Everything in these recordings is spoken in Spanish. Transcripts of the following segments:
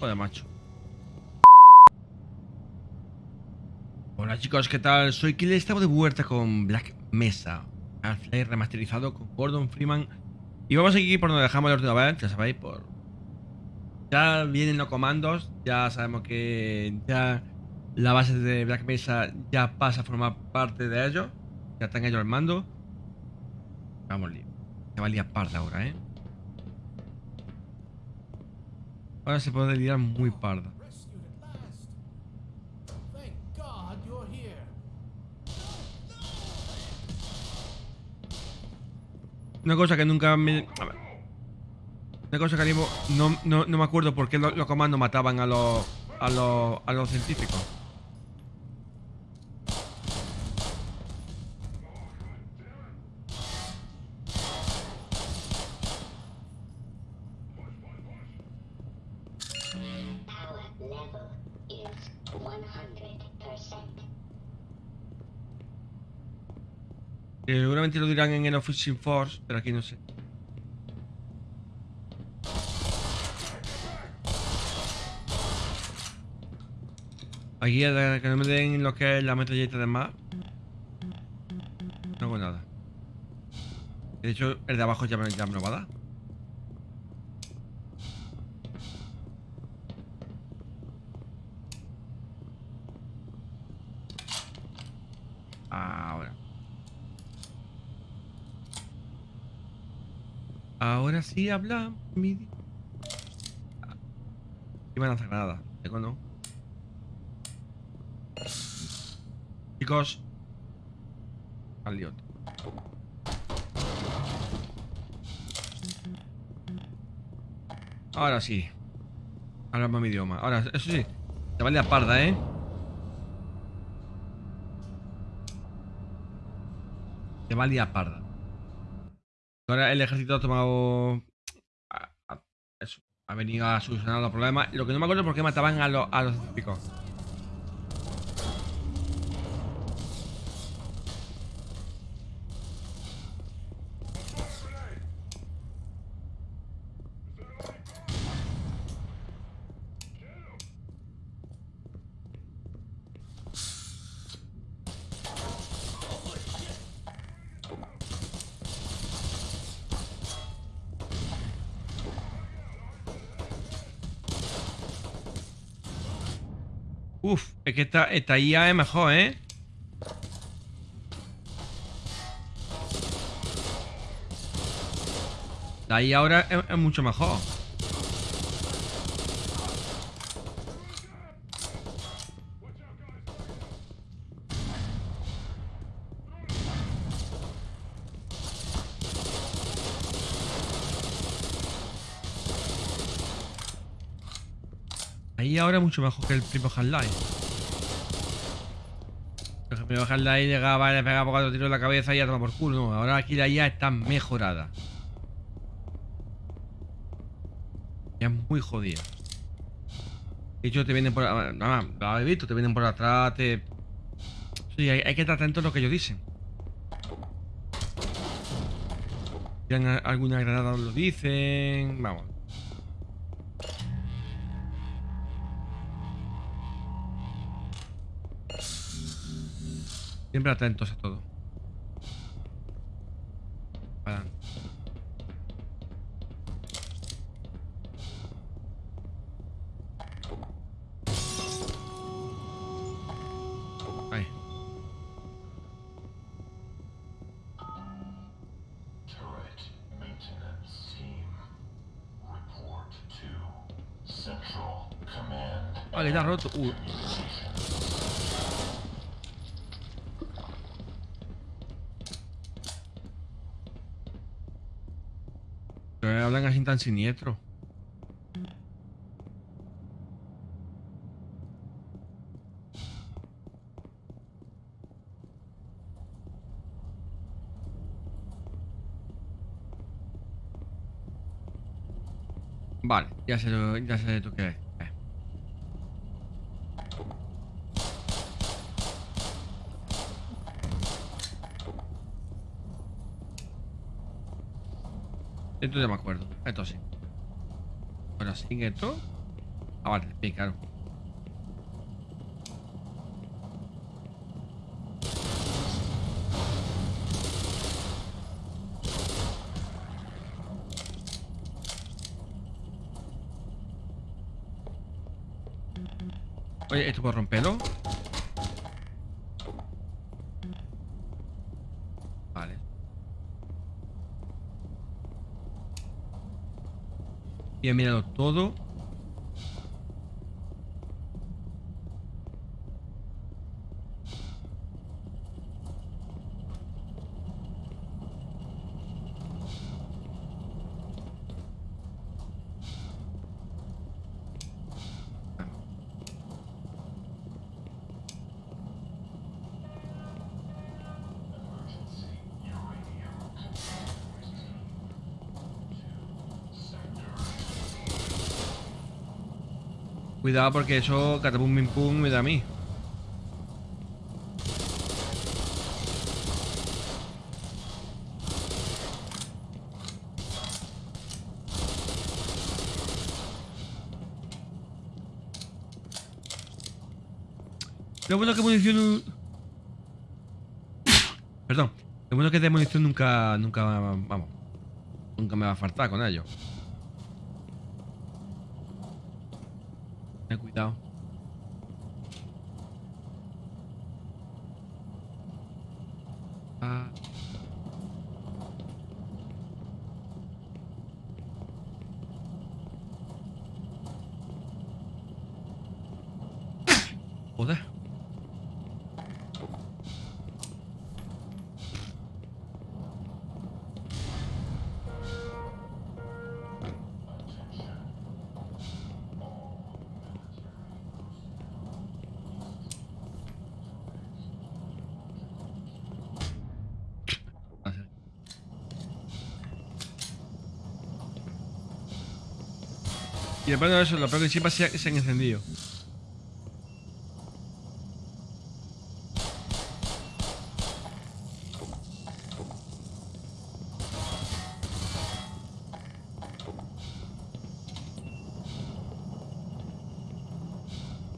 Joder, macho. Hola chicos, ¿qué tal? Soy Killer, estamos de vuelta con Black Mesa. Half-Life remasterizado con Gordon Freeman. Y vamos a seguir por donde dejamos última vez, ya sabéis, por... Ya vienen los comandos, ya sabemos que ya la base de Black Mesa ya pasa a formar parte de ellos. Ya están ellos al mando. Vamos, lío. Se va a parda ahora, ¿eh? Ahora se puede liar muy parda. Una cosa que nunca me... A ver. Una cosa que no, no, no me acuerdo por qué lo- los, comandos mataban a los, a los, a los científicos. Que seguramente lo dirán en el Officing Force, pero aquí no sé. Aquí que no me den lo que es la metralleta de más. No hago nada. De hecho, el de abajo ya me, ya me lo va a dar. Ahora. Ahora sí habla mi... di- Ah. Iba a lanzar granada. Tengo no. Chicos. Al. Ahora sí. Hablamos mi idioma. Ahora, eso sí. Te vale a parda, ¿eh? Te vale a parda. Ahora el ejército ha tomado. Ha venido a solucionar los problemas. Lo que no me acuerdo es por qué mataban a, los a los científicos. Uf, es que esta, esta IA es mejor, ¿eh? La IA ahora es, es mucho mejor. Ahí ahora es mucho mejor que el primo Half-Life. El primo Half-Life llegaba, le pegaba cuatro tiros en la cabeza y ya toma por culo. No, ahora aquí la IA está mejorada. Ya es muy jodida. De hecho, te vienen por... ah, ah, lo habéis visto, te vienen por atrás, te... Sí, hay, que estar atento a lo que ellos dicen. Tiran alguna granada, lo dicen... Vamos. Siempre atentos a todo. Para. Ahí. Turret maintenance team. Report to Central Command. Vale, está roto. Uh, pero hablan así tan siniestro. Vale, ya sé, ya sé tú qué es. Eh. Esto ya me acuerdo. Esto sí. Ahora sí, esto. Ah, vale, sí, claro. Oye, ¿esto puedo romperlo? Vale. Y he mirado todo. Cuidado porque eso, catapum pim pum, me da a mí. Lo bueno que munición... Perdón. Lo bueno que de munición nunca... Nunca... Vamos. Nunca me va a faltar con ello. Ten cuidado. Y después de eso, lo peor que encima se, se han encendido.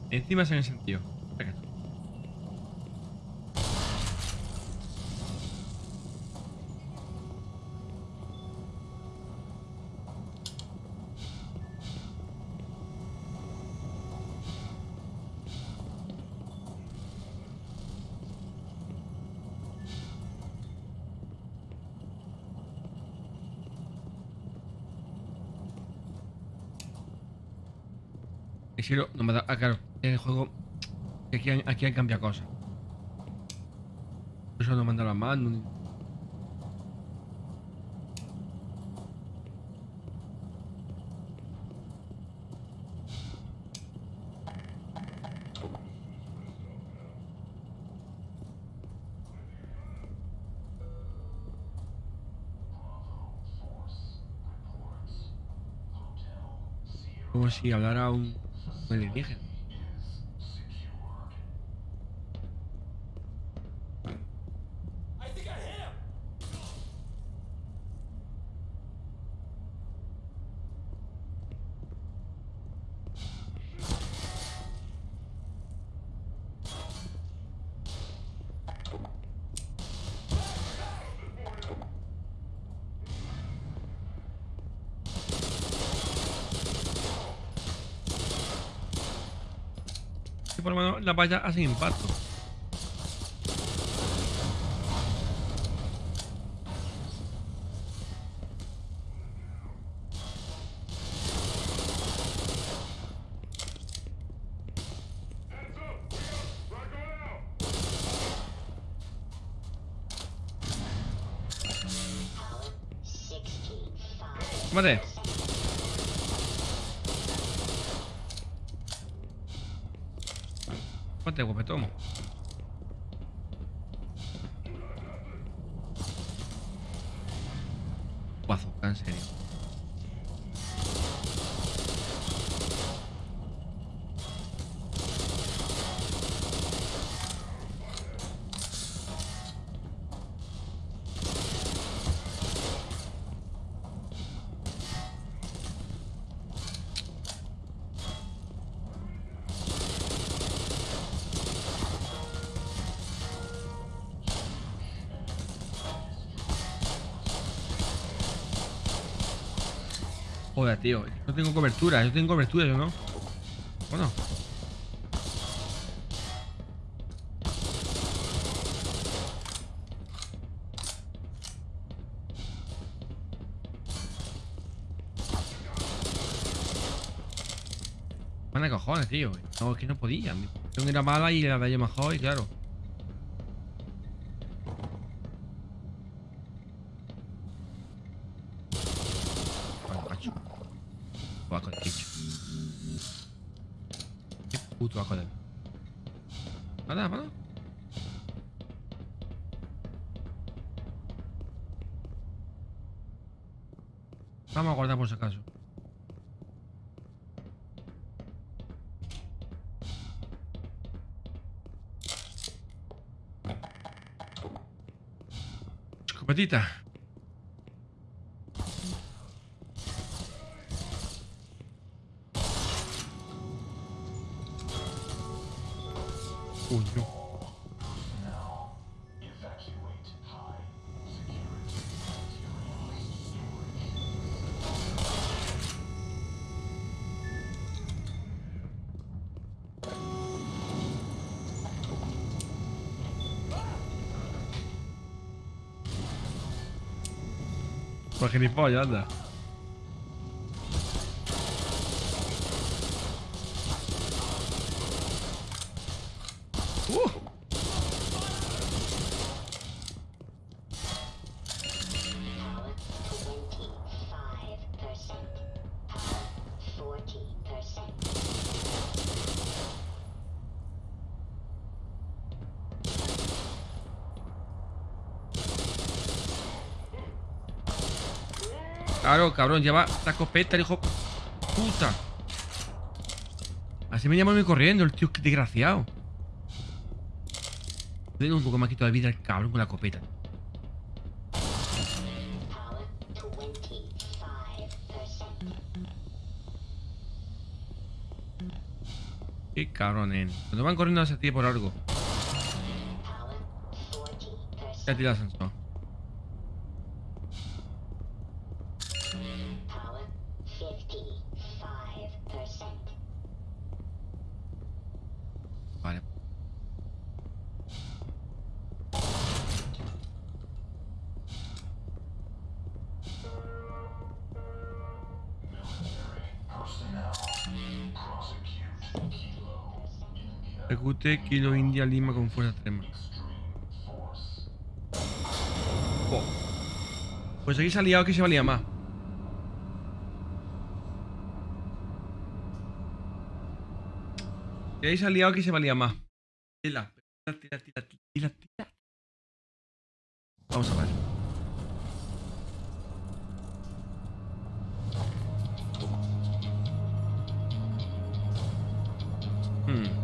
Encima se han encendido. Y si no, me da. Ah, claro. En el juego. Aquí han, aquí han cambiado cosas. Por eso no dado la mano. ni- Como si hablara un, alienígena. is por lo menos las vallas hacen impacto. Tómate, guapetomo. Guazo, en serio. Tío. No tengo cobertura. Yo tengo cobertura, yo no. Bueno. Manda cojones, tío. No, es que no podía. Mi era mala y la de mejor y claro. Puto asco de... Nada, nada. Vamos a guardar por si acaso. Escopetita. Security materials Por gilipollas, anda. Claro, cabrón, lleva la escopeta, el hijo puta. Así me llama corriendo, el tío, qué desgraciado. Tengo un poco más quito de vida el cabrón con la 25%. Qué cabrón, eh. Cuando van corriendo hacia ti por algo. Power 40%. Ya tira el ascensor. Ejecute Kilo India Lima con fuerza extrema. Jo. Pues aquí se ha que se valía más. Y ahí se ha liado que se valía más. Tira, tira, tira, tira, tira. Vamos a ver. Hmm.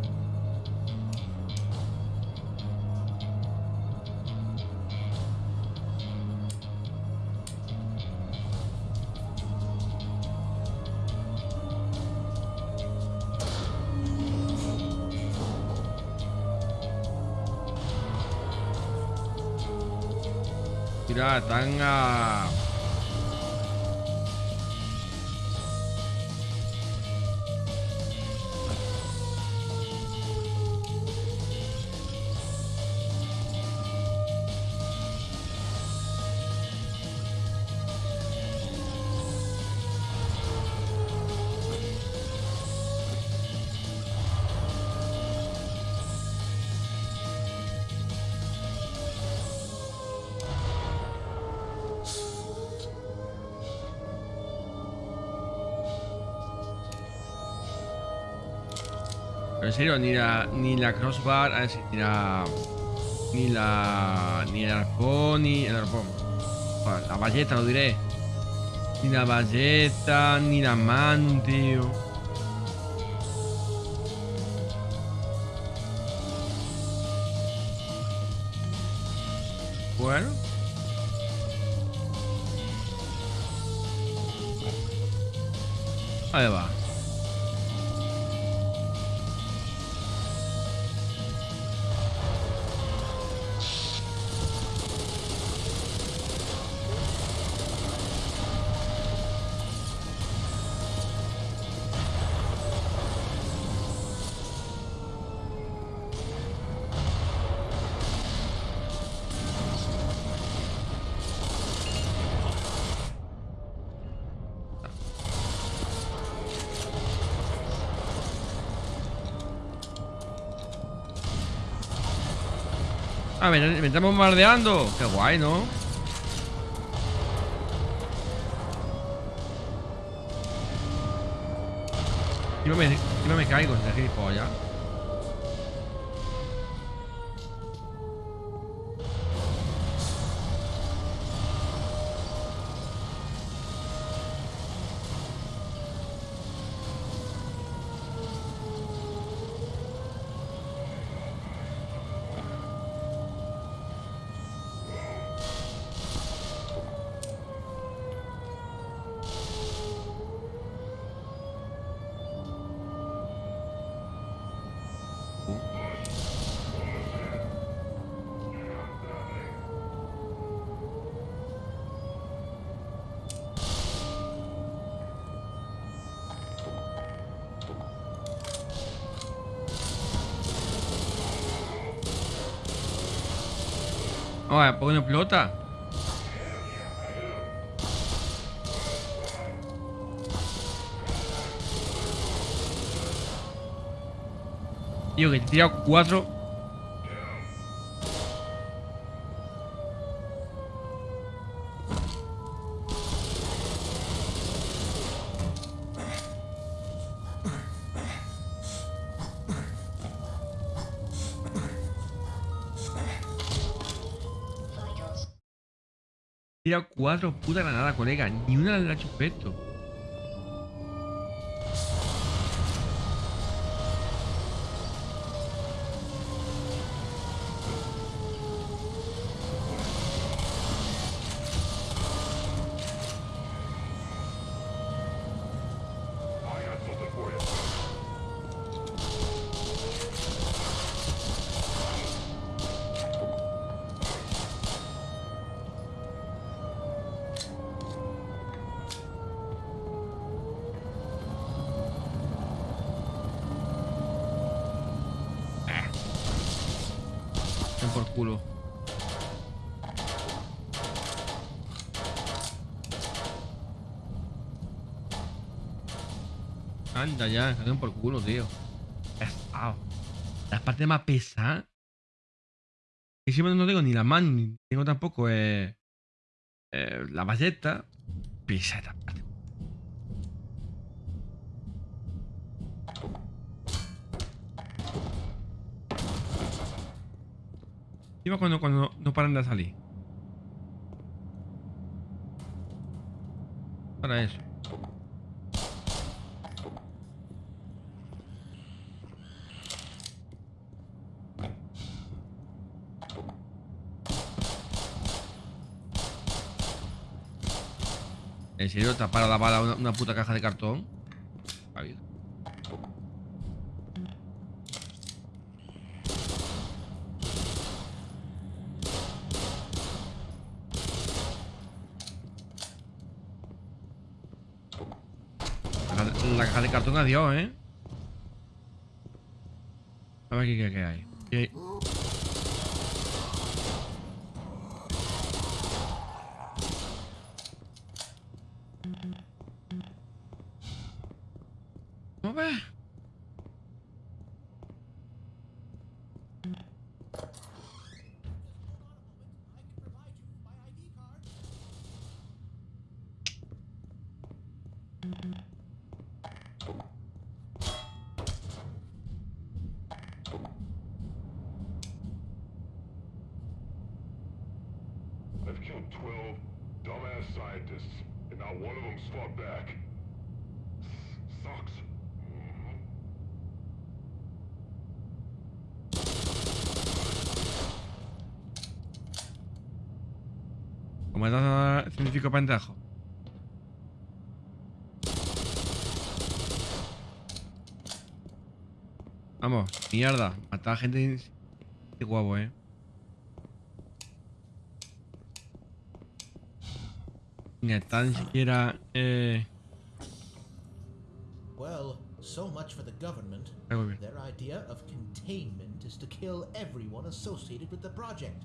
下单啊。En serio, ni la, ni la crossbar, a ver si tira... Ni la... Ni el arpón, ni el arpón. La balleta, lo diré. Ni la balleta, ni la mano, tío. Bueno. Ahí va. Ah, me, me estamos bombardeando. Qué guay, ¿no? Yo me, yo me caigo de gilipollas. Oye, ¿por qué no explota? Tío, que te he tirado cuatro. Cuatro puta granadas, colega. Ni una le ha hecho. Anda ya, den por culo, tío. Pesado. La parte más pesada. Y siempre no tengo ni la mano, ni tengo tampoco eh, eh, la ballesta. Pesa Encima cuando, cuando no paran de salir. Para eso. ¿En serio tapar a la bala una, puta caja de cartón vida. La, caja- la caja de cartón adiós, ¿eh? A ver qué, qué, hay. ¿Qué hay? ¿Cómo ves? Not one of them's fought back. S- Sucks. Es científico pendejo. Vamos, mierda. Matar gente de guapo, eh. Ni siquiera. Eh. Well, so much for the government. Their idea of containment is to kill everyone associated with the project.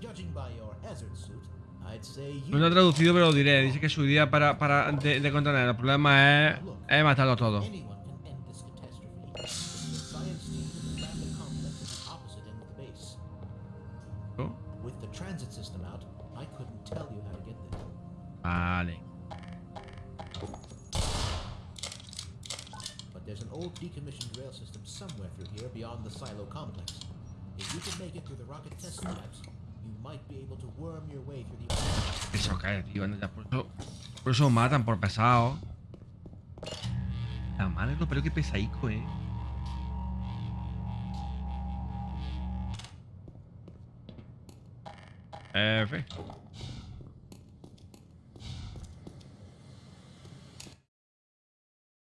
Judging by your hazard suit, I'd say you No lo he traducido, pero lo diré. Dice que su idea para, para de, de contener el problema es, es matarlos todos. Por eso matan por pesado. La madre no, pero qué pesaico, eh. F.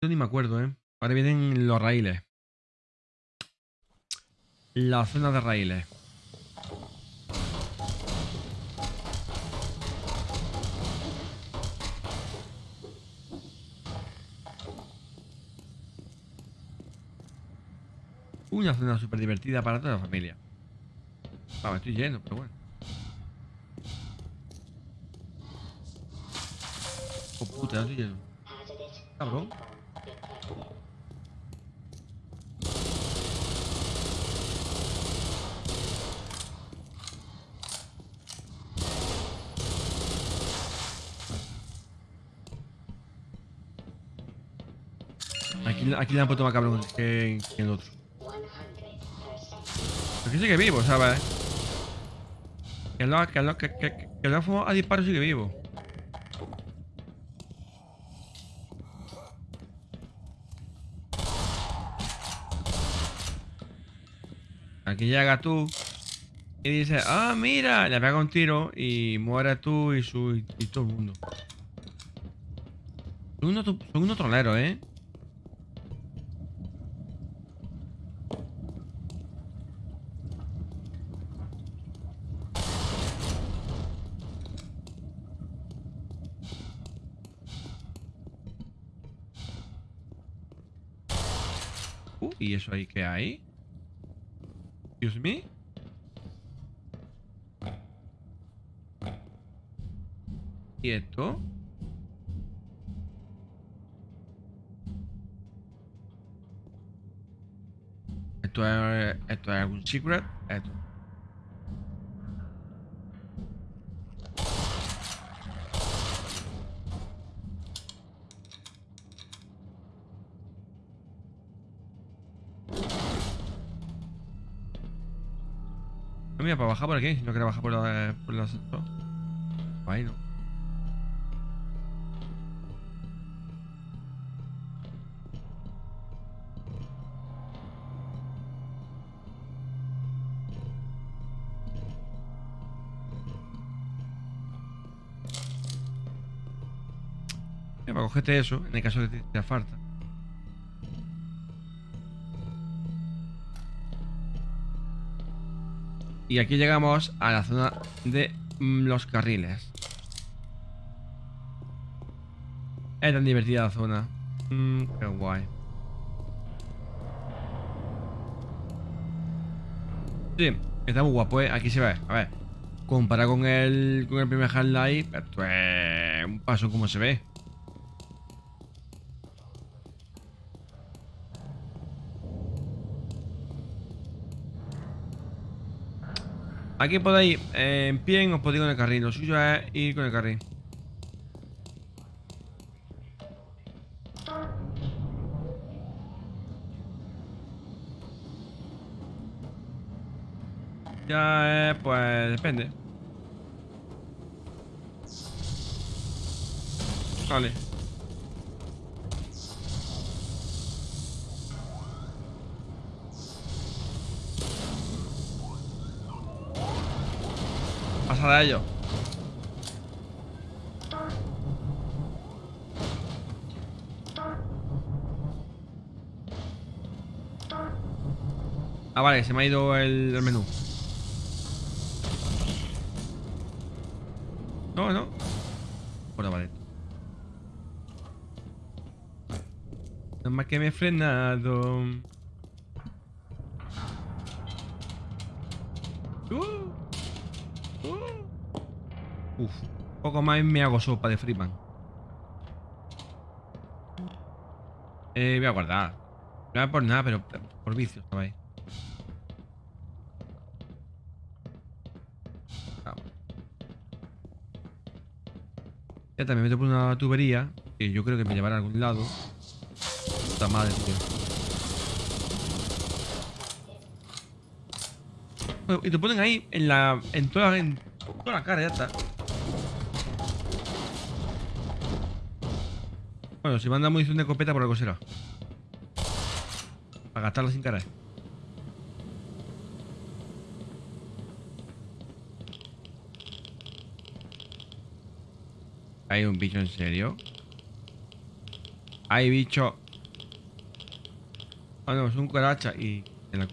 Yo ni me acuerdo, eh. Ahora vienen los raíles. La zona de raíles. Una zona súper divertida para toda la familia. Me estoy yendo, pero bueno. Oh puta, estoy. Hazardous Cabrón. Aquí, aquí le han puesto más cabrón que, que el otro. 100%. Pero que sigue vivo, ¿sabes? Que lo, que lo, que, que, que lo a disparo sigue vivo. Aquí llega tú y dice, ah, mira, le pega un tiro y muere tú y, su, y todo el mundo. Son unos, son unos troleros, ¿eh? Eso ahí qué hay? Excuse me. ¿Y esto? ¿Esto es, esto es algún secret? Esto. No, mira, para bajar por aquí, no quiero bajar por la... Por la no. Para cogerte eso, en el caso de que te falta. Y aquí llegamos a la zona de mm, los carriles. Es tan divertida la zona. Mm, qué guay. Sí, está muy guapo, ¿eh? Aquí se ve. A ver. Comparado con el, con el primer Half-Life, esto es un paso como se ve. Aquí podéis eh, en pie os podéis ir con el carril. Lo suyo es ir con el carril. Ya, eh, pues depende. Vale. Ello. Ah, vale, se me ha ido el, menú. No, no. Bueno, vale. Nada más que me he frenado. Uh. Uf, poco más me hago sopa de freeman. Eh, voy a guardar. No voy por nada, pero por vicio, estaba ahí. Ya también meto por una tubería que yo creo que me llevará a algún lado. Puta madre, tío. Y te ponen ahí en la. en toda, en toda la cara, ya está. Bueno, si manda munición de escopeta por algo será. Para gastarla sin cara. ¿Hay un bicho en serio? Hay bicho. Ah, no, es un cucaracha y. en la.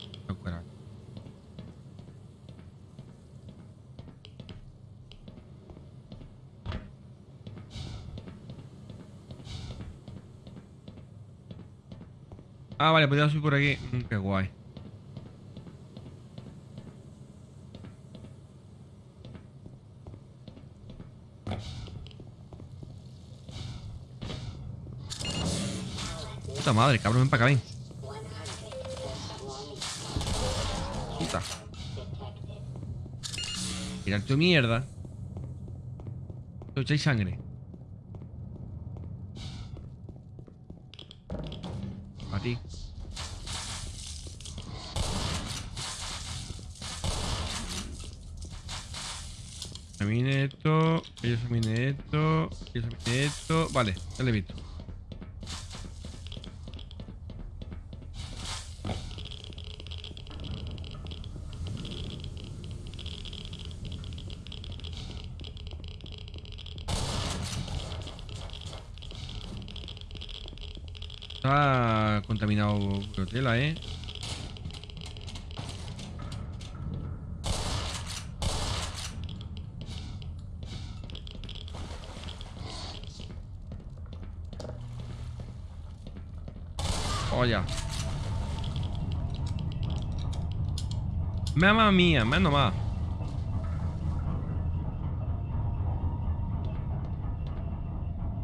Ah, vale, podría subir por aquí. Mm, qué guay. Puta madre, cabrón, ven para acá, ven. Puta. Mirad tu mierda. Echáis sangre. A ti. Examine esto, yo examine esto, yo examine esto. Vale, ya le he visto. Está contaminado la tela, eh. Olha. Mamma mía, menos más.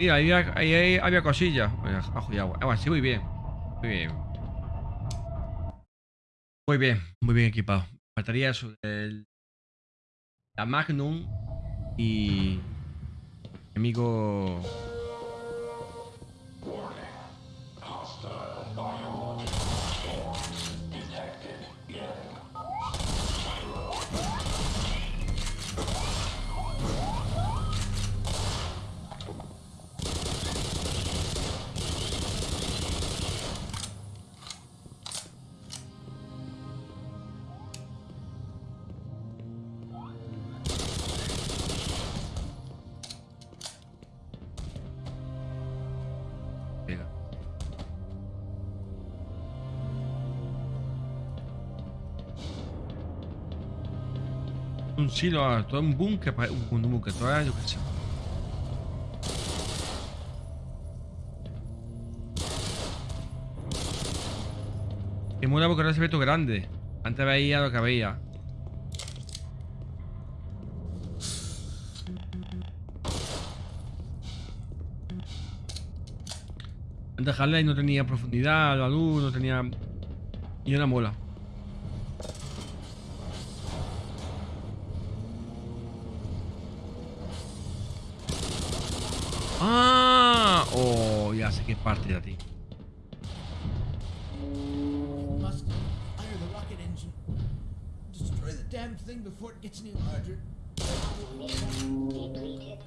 Mira, ahí ahí, había cosillas. Ajo y agua. Ah, sí, muy bien. Muy bien. Muy bien, muy bien equipado. Faltaría eso. La Magnum y. mi Amigo. Un silo, ah, todo un búnker, un, búnker, todo yo qué sé. Que mola porque ahora se ve grande. Antes veía lo que veía. Antes Harley no tenía profundidad, la luz no tenía... Y una mola. It gets any larger. Depleted.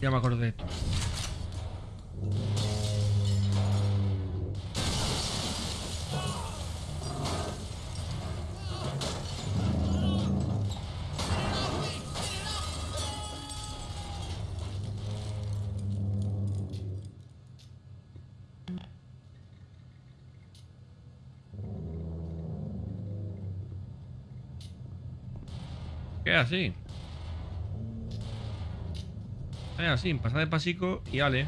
Ya me acuerdo de esto. ¿Qué así? Es así, pasar de pasico y vale.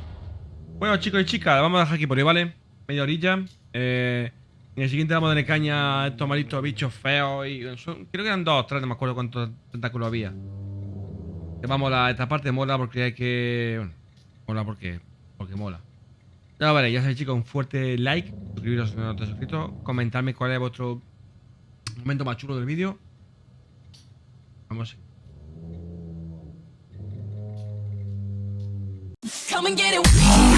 Bueno, chicos y chicas, vamos a dejar aquí por hoy, ¿vale? Media orilla. Eh, en el siguiente vamos a darle caña a estos malitos bichos feos. y Creo que eran dos, tres, no me acuerdo cuántos tentáculos había. Que vamos a esta parte mola porque hay que. Bueno, mola porque. Porque mola. Ya vale, ya sabéis, chicos, un fuerte like, suscribiros si no estáis suscritos, comentarme cuál es vuestro momento más chulo del vídeo. Vamos. Come and get it.